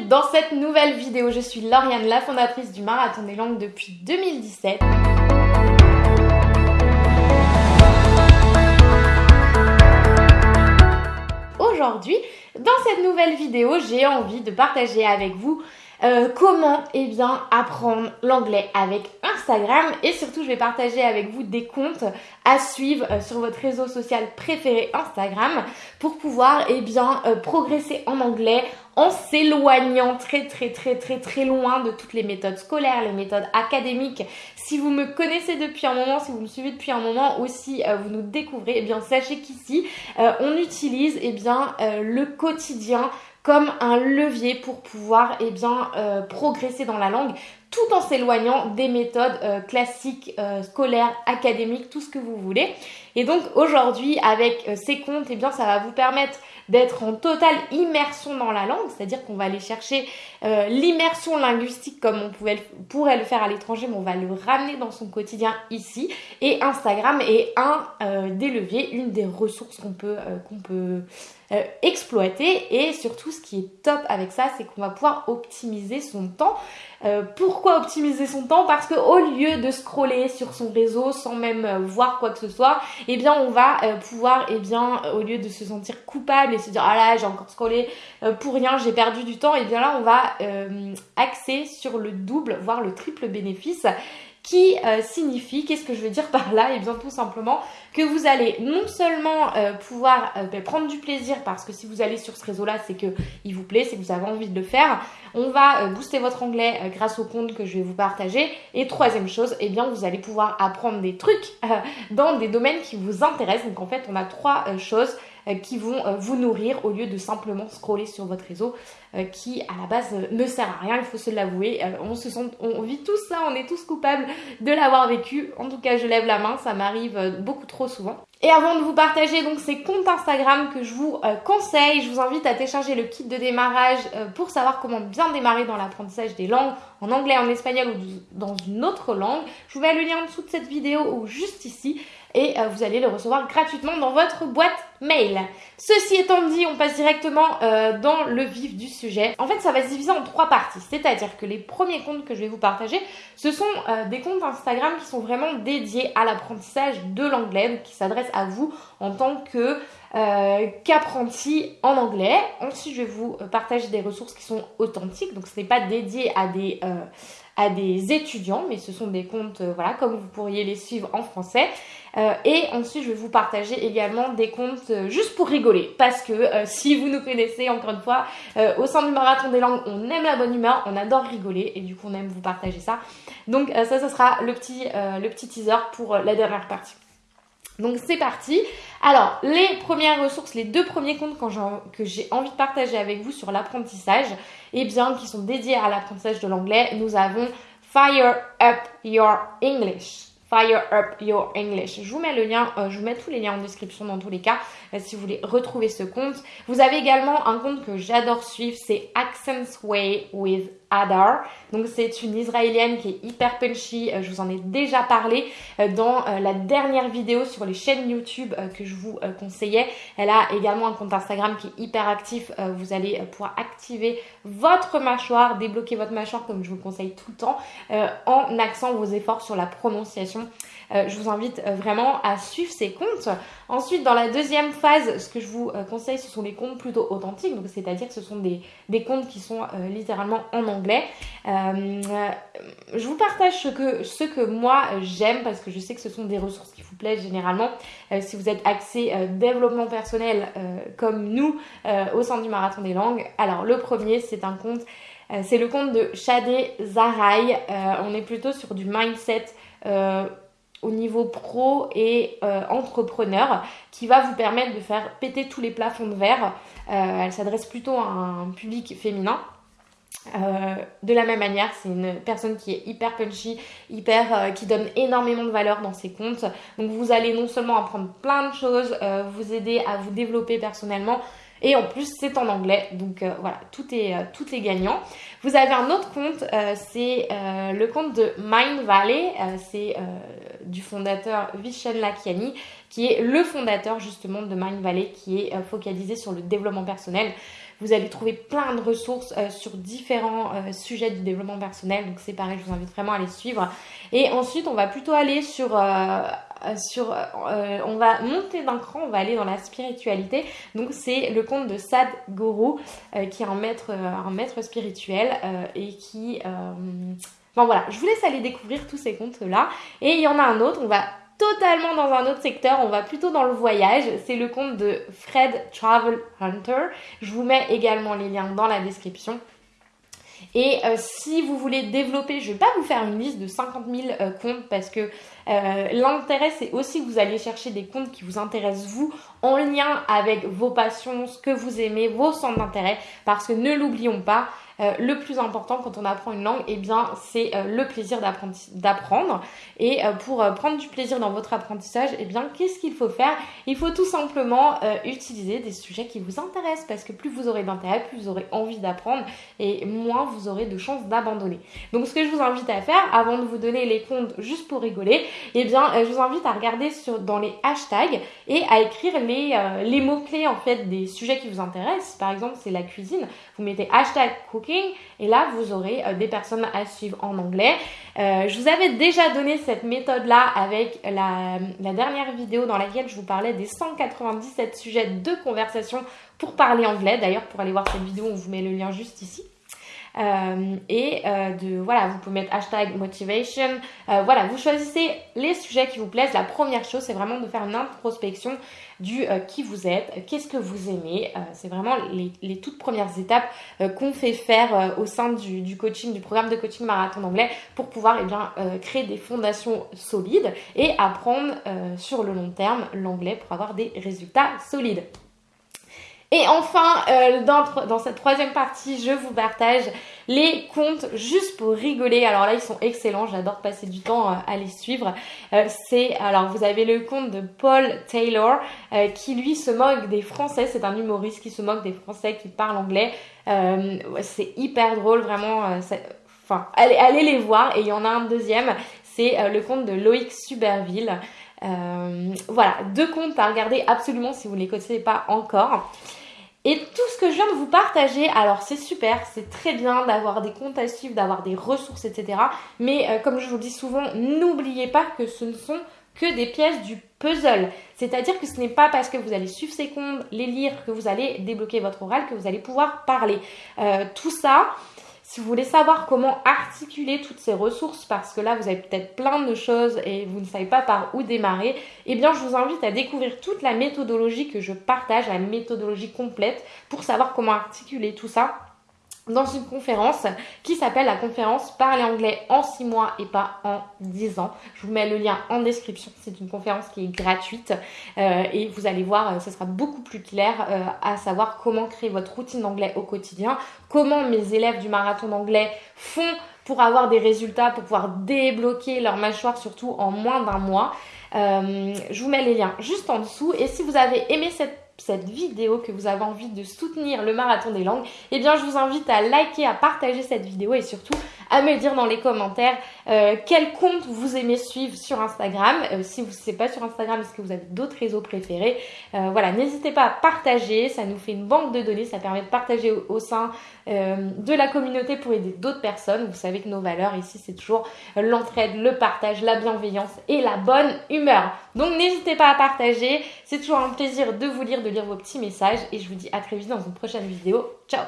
dans cette nouvelle vidéo. Je suis Lauriane, la fondatrice du Marathon des Langues depuis 2017. Aujourd'hui, dans cette nouvelle vidéo, j'ai envie de partager avec vous euh, comment eh bien, apprendre l'anglais avec Instagram et surtout je vais partager avec vous des comptes à suivre euh, sur votre réseau social préféré Instagram pour pouvoir eh bien, euh, progresser en anglais en s'éloignant très très très très très loin de toutes les méthodes scolaires, les méthodes académiques. Si vous me connaissez depuis un moment, si vous me suivez depuis un moment aussi, vous nous découvrez, eh bien sachez qu'ici on utilise eh bien, le quotidien comme un levier pour pouvoir eh bien, euh, progresser dans la langue tout en s'éloignant des méthodes euh, classiques, euh, scolaires, académiques, tout ce que vous voulez. Et donc aujourd'hui, avec ces comptes, eh bien, ça va vous permettre d'être en totale immersion dans la langue, c'est-à-dire qu'on va aller chercher l'immersion linguistique comme on pouvait, pourrait le faire à l'étranger, mais on va le ramener dans son quotidien ici. Et Instagram est un des leviers, une des ressources qu'on peut, qu'on peut euh, exploiter et surtout ce qui est top avec ça c'est qu'on va pouvoir optimiser son temps. Euh, pourquoi optimiser son temps? Parce que au lieu de scroller sur son réseau sans même euh, voir quoi que ce soit, eh bien on va pouvoir, eh bien au lieu de se sentir coupable et se dire ah là j'ai encore scrollé pour rien, j'ai perdu du temps, et eh bien là on va axer sur le double, voire le triple bénéfice qui euh, signifie, qu'est-ce que je veux dire par là? Eh bien tout simplement que vous allez non seulement euh, pouvoir euh, ben, prendre du plaisir parce que si vous allez sur ce réseau-là, c'est que il vous plaît, c'est que vous avez envie de le faire. On va booster votre anglais grâce au compte que je vais vous partager. Et troisième chose, eh bien vous allez pouvoir apprendre des trucs dans des domaines qui vous intéressent. Donc en fait, on a trois choses euh, qui vont euh, vous nourrir au lieu de simplement scroller sur votre réseau euh, qui à la base ne sert à rien, il faut se l'avouer. on se sent, on vit tous ça, on est tous coupables de l'avoir vécu. En tout cas, je lève la main, ça m'arrive beaucoup trop souvent. Et avant de vous partager donc ces comptes Instagram que je vous conseille, je vous invite à télécharger le kit de démarrage pour savoir comment bien démarrer dans l'apprentissage des langues en anglais, en espagnol ou dans une autre langue. Je vous mets le lien en dessous de cette vidéo ou juste ici et euh, vous allez le recevoir gratuitement dans votre boîte mail. Ceci étant dit, on passe directement euh, dans le vif du sujet. En fait, ça va se diviser en trois parties, c'est-à-dire que les premiers comptes que je vais vous partager, ce sont euh, des comptes Instagram qui sont vraiment dédiés à l'apprentissage de l'anglais, qui s'adressent à vous en tant que qu'apprenti en anglais. Ensuite, je vais vous partager des ressources qui sont authentiques, donc ce n'est pas dédié à des à des étudiants, mais ce sont des comptes, euh, voilà, comme vous pourriez les suivre en français. Euh, et ensuite, je vais vous partager également des comptes euh, juste pour rigoler, parce que si vous nous connaissez, encore une fois, au sein du marathon des langues, on aime la bonne humeur, on adore rigoler, et du coup, on aime vous partager ça. Donc ça, ça sera le petit, le petit teaser pour la dernière partie. Donc c'est parti. Alors les premières ressources, les deux premiers comptes que j'ai envie de partager avec vous sur l'apprentissage, et eh bien qui sont dédiés à l'apprentissage de l'anglais, nous avons Fire Up Your English. Fire Up Your English. Je vous mets le lien, euh, je vous mets tous les liens en description dans tous les cas euh, si vous voulez retrouver ce compte. Vous avez également un compte que j'adore suivre, c'est Accents Way with Adar. Donc c'est une israélienne qui est hyper punchy, euh, je vous en ai déjà parlé dans la dernière vidéo sur les chaînes YouTube que je vous conseillais. Elle a également un compte Instagram qui est hyper actif, vous allez pouvoir activer votre mâchoire, débloquer votre mâchoire comme je vous le conseille tout le temps en axant vos efforts sur la prononciation euh, je vous invite euh, vraiment à suivre ces comptes. Ensuite, dans la deuxième phase, ce que je vous euh, conseille, ce sont les comptes plutôt authentiques, donc c'est-à-dire que ce sont des, comptes qui sont littéralement en anglais. je vous partage ce que, moi j'aime parce que je sais que ce sont des ressources qui vous plaisent généralement. si vous êtes axé développement personnel comme nous au sein du Marathon des langues. Alors le premier, c'est un compte c'est le compte de Shadé Zaraï. on est plutôt sur du mindset au niveau pro et euh, entrepreneur qui va vous permettre de faire péter tous les plafonds de verre. Euh, elle s'adresse plutôt à un public féminin. de la même manière, c'est une personne qui est hyper punchy, hyper, qui donne énormément de valeur dans ses comptes. Donc vous allez non seulement apprendre plein de choses, vous aider à vous développer personnellement, et en plus, c'est en anglais. Donc euh, voilà, tout est, euh, tout est gagnant. Vous avez un autre compte, euh, c'est le compte de Mind Valley. c'est du fondateur Vishen Lakiani, qui est le fondateur justement de Mind Valley, qui est focalisé sur le développement personnel. Vous allez trouver plein de ressources sur différents sujets du développement personnel. Donc c'est pareil, je vous invite vraiment à les suivre. Et ensuite, on va plutôt aller sur sur, on va monter d'un cran, on va aller dans la spiritualité. Donc c'est le compte de Sad Guru, qui est un maître, maître spirituel et qui Bon voilà, je vous laisse aller découvrir tous ces comptes-là. Et il y en a un autre, on va totalement dans un autre secteur, on va plutôt dans le voyage. C'est le compte de Fred Travel Hunter. Je vous mets également les liens dans la description. Et euh, si vous voulez développer, je ne vais pas vous faire une liste de 50 000 euh, comptes parce que euh, l'intérêt c'est aussi que vous allez chercher des comptes qui vous intéressent vous en lien avec vos passions, ce que vous aimez, vos centres d'intérêt. Parce que ne l'oublions pas, euh, le plus important quand on apprend une langue, eh bien, c'est euh, le plaisir d'apprendre. Et euh, pour prendre du plaisir dans votre apprentissage, eh bien, qu'est-ce qu'il faut faire? Il faut tout simplement utiliser des sujets qui vous intéressent parce que plus vous aurez d'intérêt, plus vous aurez envie d'apprendre et moins vous aurez de chances d'abandonner. Donc, ce que je vous invite à faire, avant de vous donner les comptes juste pour rigoler, eh bien, je vous invite à regarder dans les hashtags et à écrire les, les mots-clés en fait des sujets qui vous intéressent. Par exemple, c'est la cuisine. Vous mettez hashtag et là, vous aurez euh, des personnes à suivre en anglais. Euh, je vous avais déjà donné cette méthode-là avec la, dernière vidéo dans laquelle je vous parlais des 197 sujets de conversation pour parler anglais. D'ailleurs, pour aller voir cette vidéo, on vous met le lien juste ici. Euh, et de voilà vous pouvez mettre hashtag motivation voilà vous choisissez les sujets qui vous plaisent la première chose c'est vraiment de faire une introspection du euh, qui vous êtes, qu'est-ce que vous aimez. Euh, c'est vraiment les, toutes premières étapes euh, qu'on fait faire au sein du, coaching, du programme de coaching marathon d'anglais pour pouvoir eh bien, créer des fondations solides et apprendre sur le long terme l'anglais pour avoir des résultats solides. Et enfin, euh, dans, cette troisième partie, je vous partage les comptes juste pour rigoler. Alors là, ils sont excellents. J'adore passer du temps euh, à les suivre. Euh, c'est alors vous avez le compte de Paul Taylor qui lui se moque des Français. C'est un humoriste qui se moque des Français qui parlent anglais. c'est hyper drôle, vraiment. Enfin, allez, allez les voir. Et il y en a un deuxième. C'est le compte de Loïc Suberville. voilà, deux comptes à regarder absolument si vous ne les connaissez pas encore. Et tout ce que je viens de vous partager, alors c'est super, c'est très bien d'avoir des comptes à suivre, d'avoir des ressources, etc. Mais euh, comme je vous dis souvent, n'oubliez pas que ce ne sont que des pièces du puzzle. C'est-à-dire que ce n'est pas parce que vous allez suivre ces comptes, les lire, que vous allez débloquer votre oral, que vous allez pouvoir parler. Euh, tout ça, si vous voulez savoir comment articuler toutes ces ressources, parce que là vous avez peut-être plein de choses et vous ne savez pas par où démarrer, eh bien je vous invite à découvrir toute la méthodologie que je partage, la méthodologie complète, pour savoir comment articuler tout ça dans une conférence qui s'appelle la conférence Parler anglais en 6 mois et pas en 10 ans. Je vous mets le lien en description. C'est une conférence qui est gratuite euh, et vous allez voir, euh, ce sera beaucoup plus clair euh, à savoir comment créer votre routine d'anglais au quotidien, comment mes élèves du marathon d'anglais font pour avoir des résultats, pour pouvoir débloquer leur mâchoire surtout en moins d'un mois. Je vous mets les liens juste en dessous. Et si vous avez aimé cette cette vidéo, que vous avez envie de soutenir le marathon des langues, eh bien je vous invite à liker, à partager cette vidéo et surtout à me dire dans les commentaires euh, quel compte vous aimez suivre sur Instagram. Euh, si vous ne pas sur Instagram, est-ce que vous avez d'autres réseaux préférés euh, Voilà, n'hésitez pas à partager, ça nous fait une banque de données, ça permet de partager au, sein de la communauté pour aider d'autres personnes. Vous savez que nos valeurs ici, c'est toujours l'entraide, le partage, la bienveillance et la bonne humeur. Donc n'hésitez pas à partager, c'est toujours un plaisir de vous lire, de lire vos petits messages et je vous dis à très vite dans une prochaine vidéo. Ciao